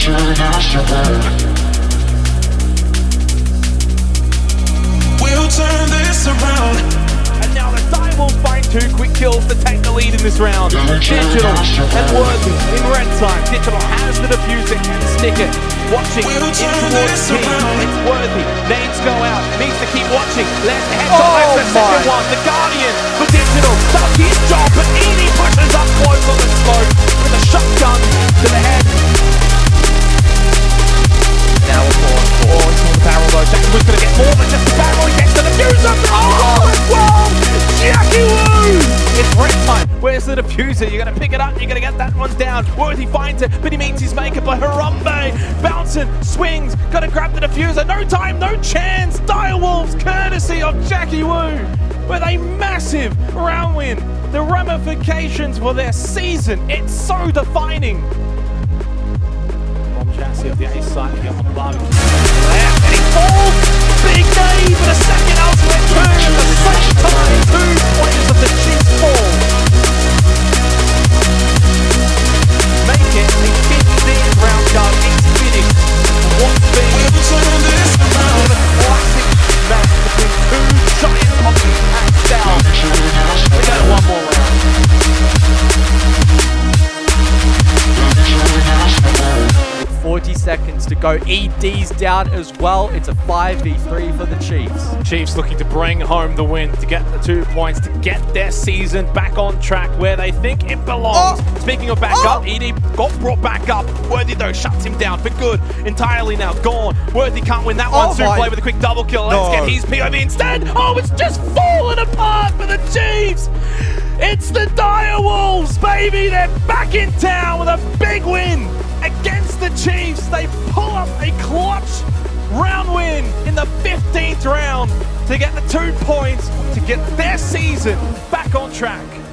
Let's head Oh to take the second my. one. The defusing and sticking. Watching. It's worthy. Names go out. Needs to keep watching. Left headshot. Oh the Guardian for Digital does his job, Just gets to the defuser. Oh. Jackie! It's time. Where's the defuser? You're gonna pick it up. You're gonna get that one down. Worthy finds it, but he meets his maker by Harambe. Bouncing, swings, gotta grab the defuser. No time, no chance. Direwolves, courtesy of Jackie Woo, with a massive round win. The ramifications for their season, it's so defining. From chassis of the ace side here on the bar. 40 seconds to go. ED's down as well. It's a 5v3 for the Chiefs. Chiefs looking to bring home the win to get the two points to get their season back on track where they think it belongs. Oh! Speaking of back Oh! up, ED got brought back up. Worthy though shuts him down for good. Entirely now gone. Worthy can't win that oh one. Oh Soon play with a quick double kill. Let's No. get his POV instead. Oh, it's just falling apart for the Chiefs. It's the Dire Wolves, baby. They're back in town with a big win against the Chiefs. They pull up a clutch round win in the 15th round to get the two points to get their season back on track.